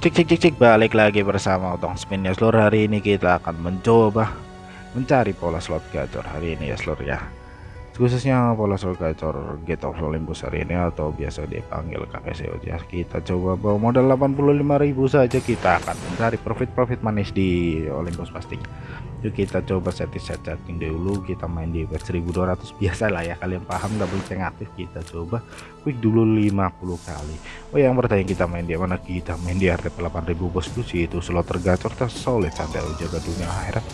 Cek cek cek cek balik lagi bersama Otong Spin ya seluruh hari ini kita akan mencoba mencari pola slot gacor hari ini ya seluruh ya. Khususnya pola slot gacor Get of Olympus hari ini atau biasa dipanggil KPCO ya. Kita coba bawa modal 85.000 saja kita akan mencari profit-profit manis di Olympus pasti yuk kita coba setting set setting dulu kita main di bet 1200 biasa lah ya kalian paham double ceng aktif kita coba quick dulu 50 kali. Oh yang bertanya kita main di mana? Kita main di RTP 8000 bosku sih itu slot tergacor tersolid sampai jaga dunia akhirat.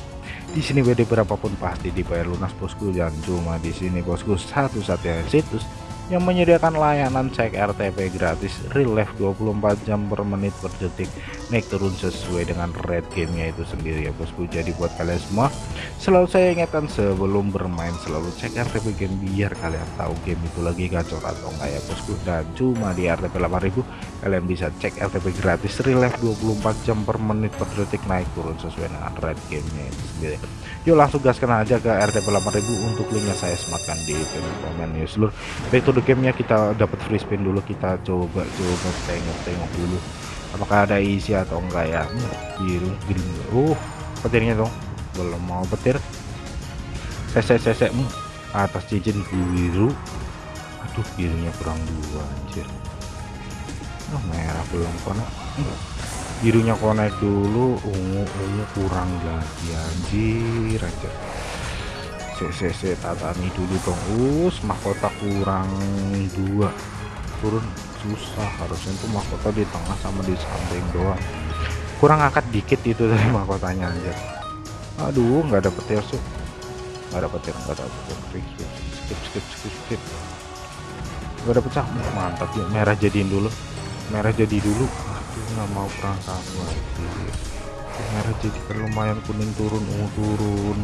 Di sini WD berapapun pasti dibayar lunas bosku. Dan cuma di sini bosku. Satu-satunya situs yang menyediakan layanan cek RTP gratis real life 24 jam per menit per detik naik turun sesuai dengan red gamenya itu sendiri ya bosku. Jadi buat kalian semua selalu saya ingatkan sebelum bermain selalu cek RTP game biar kalian tahu game itu lagi gacor atau enggak ya bosku. Dan cuma di RTP 8000 kalian bisa cek RTP gratis real life 24 jam per menit per detik naik turun sesuai dengan red gamenya itu sendiri. Yuk langsung gaskan aja ke RTP 8000 untuk linknya saya sematkan di komen ya seluruh. Back to the gamenya kita dapat free spin dulu kita coba coba tengok-tengok dulu apakah ada isi atau enggak ya? Hmm, biru green. Oh petirnya dong belum mau petir. Sese sese hmm, atas cincin biru. Aduh birunya kurang dua anjir. Oh, merah belum konek hmm birunya connect dulu. Ungu ungu kurang lagi anjir aja CCC tatami dulu dong. Us mahkota kurang dua turun susah harusnya itu mahkota di tengah sama di samping doang. Kurang angkat dikit itu dari mahkotanya aja aduh nggak ada petir sih nggak ada petir nggak ada petir skip skip skip skip skip nggak ada pecah mantap ya merah jadiin dulu. Merah jadi dulu. Nggak mau perang kamu merah jadi kan lumayan kuning turun. Ungu turun.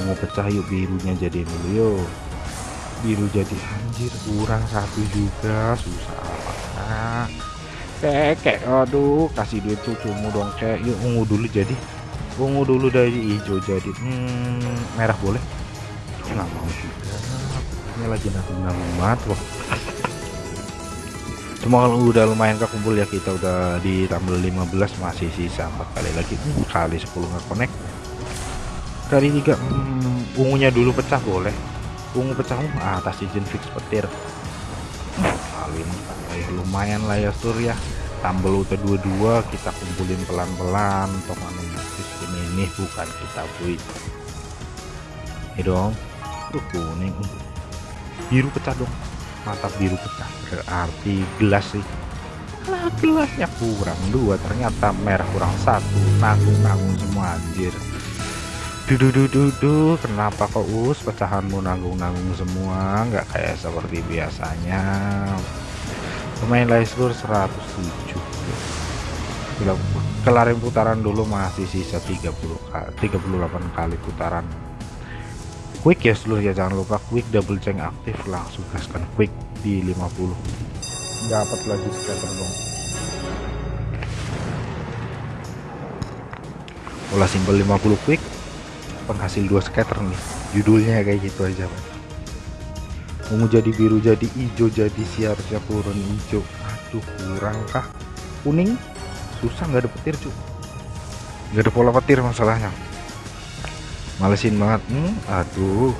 Ungu pecah yuk birunya jadi dulu yuk biru jadi anjir kurang satu juga susah amat kek aduh kasih duit cucumu dong kayak yuk ungu dulu jadi. Ungu dulu dari hijau jadi. Hmm, merah boleh? Nggak mau juga. Ini lagi mat wah. Semua kalau udah lumayan kekumpul ya kita udah di tambah 15 masih sisa empat kali lagi. Hmm, kali 10 nggak connect. Kali tiga hmm, ungunya dulu pecah boleh ungu pecah uh, atas izin fix petir. Kali ya, lumayan lah ya sur ya. Tambah udah dua-dua kita kumpulin pelan-pelan. Toh sistem ini bukan kita bui ini dong. Tuh kuning. Biru pecah dong. Mantap biru pecah. Berarti gelas sih. Nah gelasnya kurang dua ternyata merah kurang satu. Nanggung-nanggung semua anjir dudu kenapa kok us pecahanmu nanggung-nanggung semua? Nggak kayak seperti biasanya. Pemain seluruh 107 Bila kelarin putaran dulu masih sisa 30 kali 38 kali putaran. Quick ya seluruh ya jangan lupa quick double ceng aktif langsung gaskan quick di 50 dapat lagi scatter dong pola simbol 50 quick penghasil dua scatter nih. Judulnya kayak gitu aja Pak. ungu jadi biru jadi hijau jadi siap-siap turun hijau. Aduh kurang kah? Kuning? Susah nggak ada petir cuy nggak ada pola petir masalahnya. Malesin banget. Hmm, aduh.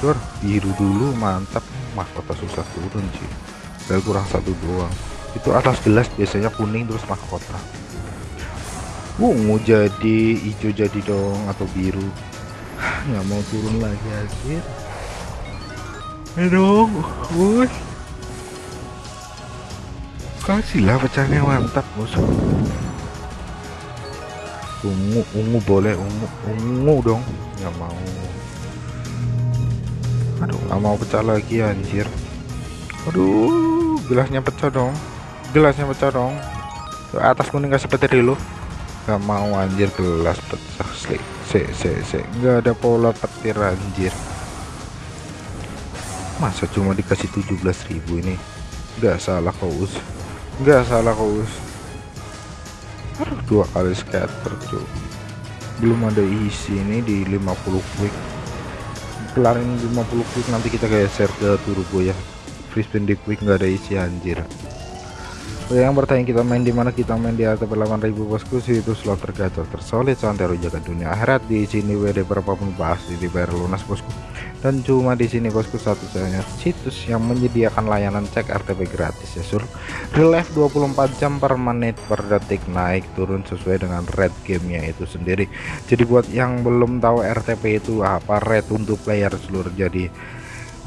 Dor, biru dulu mantap. Mahkota susah turun sih dari kurang satu doang. Itu atas gelas biasanya kuning terus mahkota. Ungu jadi hijau jadi dong atau biru nggak mau turun lagi akhir dong bos kasihlah pecahnya mantap. Bos ungu ungu boleh ungu ungu dong. Nggak mau. Aduh nggak mau pecah lagi anjir. Aduh gelasnya pecah dong. Gelasnya pecah dong. Atas kuning kasih petir dulu nggak mau anjir gelas pecah se se se se nggak ada pola petir anjir. Masa cuma dikasih 17.000 ini? Nggak salah us. Nggak salah us. Dua kali scatter cuy belum ada isi ini di 50 quick. Kelarin 50 quick nanti kita geser ke turbo ya. Free spin di quick nggak ada isi anjir yang bertanya kita main di mana kita main di RTP 8000 bosku itu slot tergacor tersolid santero jaga dunia akhirat. Di sini WD berapapun pasti dibayar lunas bosku. Dan cuma di sini bosku satu-satunya situs yang menyediakan layanan cek RTP gratis ya sur. Relief 24 jam per menit per detik naik turun sesuai dengan red gamenya itu sendiri. Jadi buat yang belum tahu RTP itu apa red untuk player seluruh jadi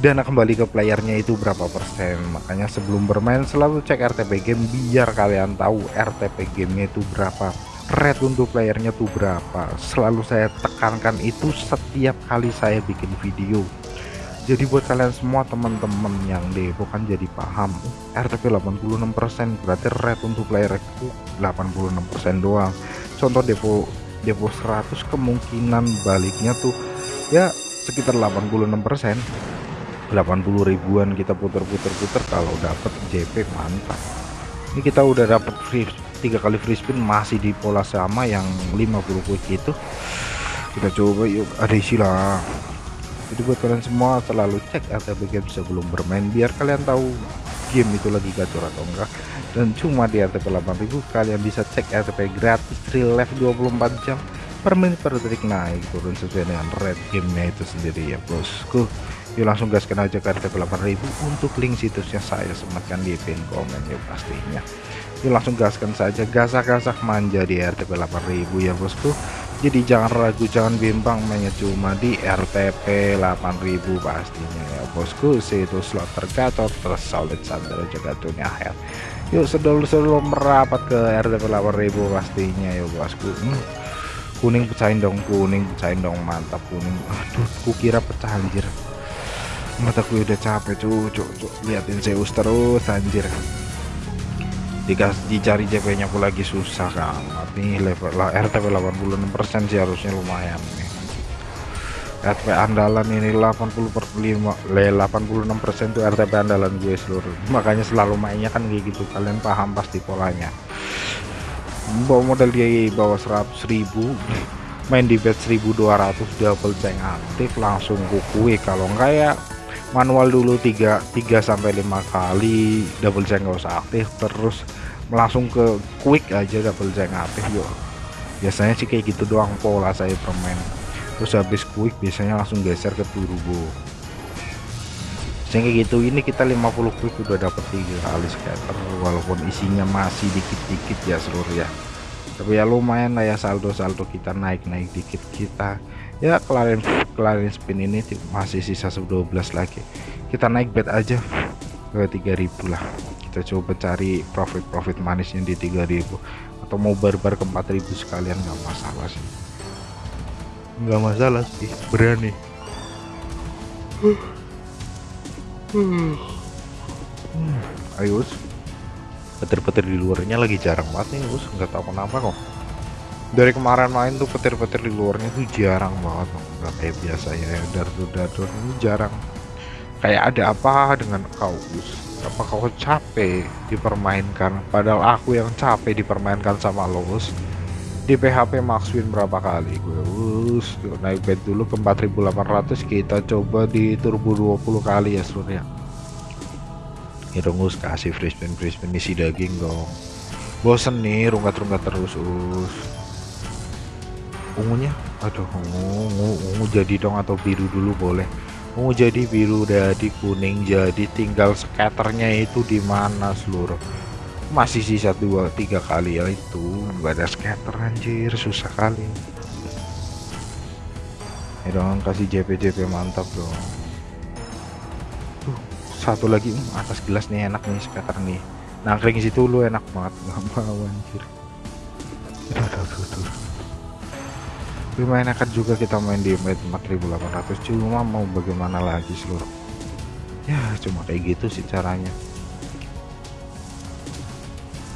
dana kembali ke playernya itu berapa persen? Makanya sebelum bermain selalu cek RTP game biar kalian tahu RTP gamenya itu berapa. Red untuk playernya tuh berapa. Selalu saya tekankan itu setiap kali saya bikin video. Jadi buat kalian semua teman-teman yang depo kan jadi paham RTP 86% berarti red untuk player itu 86% doang. Contoh depo depo 100 kemungkinan baliknya tuh ya sekitar 86% 80 ribuan kita puter-puter-puter kalau dapat JP mantap. Ini kita udah dapat free tiga kali free spin masih di pola sama yang 50 quick itu. Kita coba yuk ada isi lah. Jadi buat kalian semua selalu cek RTP game sebelum bermain biar kalian tahu game itu lagi gacor atau enggak. Dan cuma di RTP 8000 kalian bisa cek RTP gratis real life 24 jam per menit per detik naik turun sesuai dengan red gamenya itu sendiri ya bosku yuk langsung gaskan aja ke RTP 8000 untuk link situsnya saya sematkan di pin komen ya pastinya. Yuk langsung gaskan saja gasak-gasak manja di RTP 8000 ya bosku. Jadi jangan ragu jangan bimbang mainnya cuma di RTP 8000 pastinya ya bosku. Situs slot tergacor tersolid sandal jaga dunia akhir. Yuk sedul-sedul merapat ke RTP 8000 pastinya ya bosku. Hmm. kuning pecahin dong kuning pecahin dong mantap kuning. Aduh kukira pecah anjir mataku udah capek cuy cuy liatin Zeus terus anjir. Dikas dicari JP nya pun lagi susah kan tapi level lah RTP 86% sih harusnya lumayan nih. RTP andalan ini 80 per 5 le 86% tuh RTP andalan gue seluruh. Makanya selalu mainnya kan kayak gitu. Kalian paham pasti polanya. Bawa modal dia bawa 100 ribu. Main di bet 1200 double tank aktif langsung kukui kalau enggak ya manual dulu 3 3 sampai 5 kali double jeng nggak usah aktif terus langsung ke quick aja double jeng aktif yuk. Biasanya sih kayak gitu doang pola saya permain terus habis quick biasanya langsung geser ke turbo. Sehingga gitu ini kita 50 quick udah dapat tiga kali scatter walaupun isinya masih dikit-dikit ya seluruh ya. Tapi ya lumayan lah ya saldo-saldo kita naik-naik dikit kita ya kelarin kelarin spin ini masih sisa 12 lagi. Kita naik bet aja ke 3000 lah. Kita coba cari profit-profit manisnya di 3000 atau mau barbar ke 4000 sekalian nggak masalah sih. Nggak masalah sih berani. Hmm, ayo petir-petir di luarnya lagi jarang banget nih us nggak tahu kenapa kok dari kemarin main tuh petir-petir di luarnya tuh jarang banget nggak kayak biasa ya dardur-dardur ini jarang. Kayak ada apa dengan kau apa kau capek dipermainkan? Padahal aku yang capek dipermainkan sama lo Gus di PHP max win berapa kali? Gue us naik bet dulu ke 4800 kita coba di turbo 20 kali ya seluruh ya. Itu Gus kasih free spin isi daging dong. Bosen nih rungkat-rungkat terus us ungunya? Aduh ungu, ungu ungu jadi dong atau biru dulu boleh. Ungu jadi biru jadi kuning jadi tinggal scatternya itu di mana seluruh masih sisa dua tiga kali ya itu. Nggak ada scatter anjir. Susah kali. Ya dong kasih JP JP mantap dong. Tuh satu lagi. Hmm, atas gelas nih enak nih scatter nih. Nangkring situ lu enak banget. Nggak mau anjir. Aduh, aduh, aduh lumayan enakan juga kita main di menit 4800 cuma mau bagaimana lagi seluruh? Ya cuma kayak gitu sih caranya.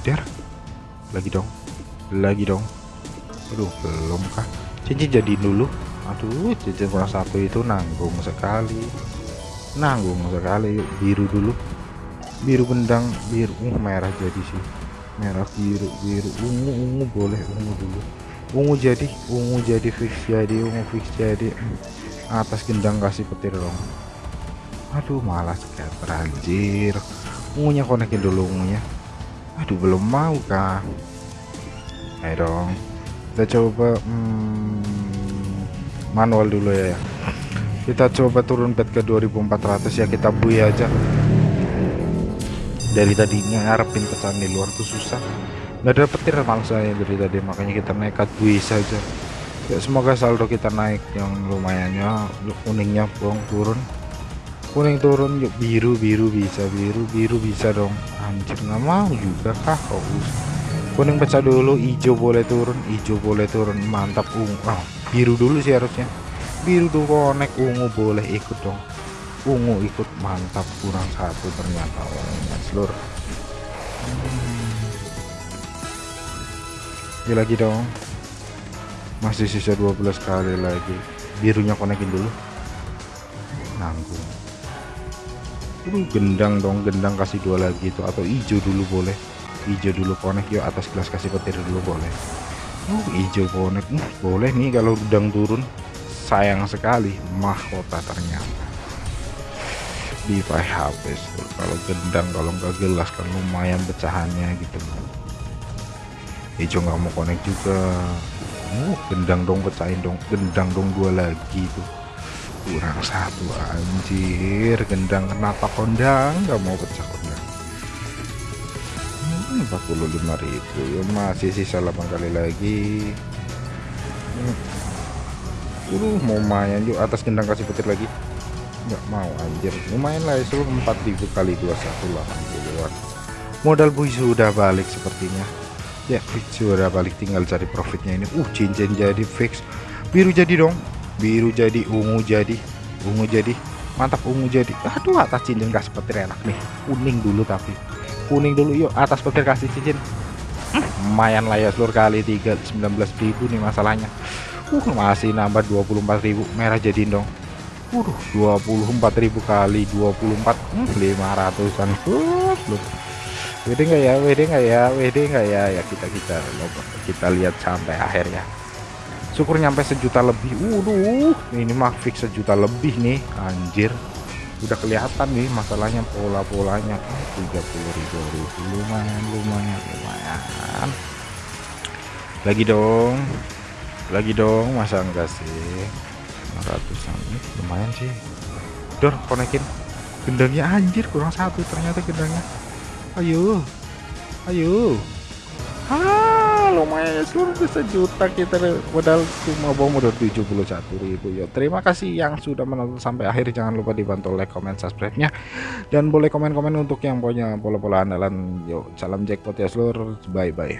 Der lagi dong lagi dong. Aduh belum kah? Cincin jadi dulu. Aduh cincin kurang satu itu nanggung sekali. Nanggung sekali biru dulu. Biru bendang biru. Uh, merah jadi sih. Merah biru biru. Ungu ungu boleh ungu dulu ungu jadi ungu jadi fix jadi ungu fix jadi. Atas gendang kasih petir dong. Aduh malas kayak anjir. Ungunya konekin dulu ungunya. Aduh belum mau kah ayo dong. Kita coba hmm, manual dulu ya kita coba turun bed ke 2400 ya kita bui aja. Dari tadinya ngarepin pecahan di luar tuh susah nggak ada petir malah saya dari tadi makanya kita nekat bui saja ya semoga saldo kita naik yang lumayannya kuningnya bong turun. Kuning turun yuk biru biru bisa biru biru bisa dong. Anjir nggak mau juga kah fokus kuning pecah dulu hijau boleh turun hijau boleh turun. Mantap ungu. Ah biru dulu sih harusnya. Biru tuh konek ungu boleh ikut dong. Ungu ikut mantap kurang satu ternyata orangnya seluruh hmm. lagi dong. Masih sisa 12 kali lagi. Birunya konekin dulu. Nanggung. Aduh, gendang dong. Gendang kasih dua lagi itu. Atau hijau dulu boleh. Hijau dulu konek yuk atas gelas kasih petir dulu boleh. Uh hijau konek uh, boleh nih kalau gendang turun. Sayang sekali. Mahkota ternyata. Di HP kalau gendang kalau nggak gelas kan lumayan pecahannya gitu hijau nggak mau konek juga. Uh gendang dong pecahin dong gendang dong dua lagi tuh kurang satu anjir. Gendang kenapa kondang? Nggak mau pecah kondang. Hmm, 45.000 ya masih sisa 8 kali lagi. Hmm. uh mau main yuk. Atas gendang kasih petir lagi. Nggak mau anjir. Lumayan lah itu 4000 kali 2180an modal bui sudah balik sepertinya ya fix sudah balik tinggal cari profitnya ini. Uh cincin jadi fix. Biru jadi dong. Biru jadi ungu jadi. Ungu jadi. Mantap ungu jadi. Aduh atas cincin kasih petir enak nih. Kuning dulu tapi. Kuning dulu yuk atas petir kasih cincin. Hmm, lumayan lah ya seluruh kali 3 19.000 nih masalahnya. Uh masih nambah 24.000 merah jadi dong. Waduh 24.000 kali 24 hmm, 500an uh, WD enggak ya? WD enggak ya? WD enggak ya? Ya kita kita kita lihat sampai akhir ya. Syukur nyampe sejuta lebih. Waduh ini mah fix sejuta lebih nih. Anjir. Udah kelihatan nih masalahnya pola-polanya. 30 ribu lumayan lumayan lumayan. Lagi dong. Lagi dong masa enggak sih? 500an ini lumayan sih. Dor konekin. Gendangnya anjir kurang satu ternyata gendangnya ayo. Ayo. Ah lumayan ya. Seluruh sejuta kita modal cuma bawa modal 71.000 ya terima kasih yang sudah menonton sampai akhir. Jangan lupa dibantu like comment subscribe nya dan boleh komen-komen untuk yang punya pola-pola andalan. Yuk salam jackpot ya seluruh. Bye bye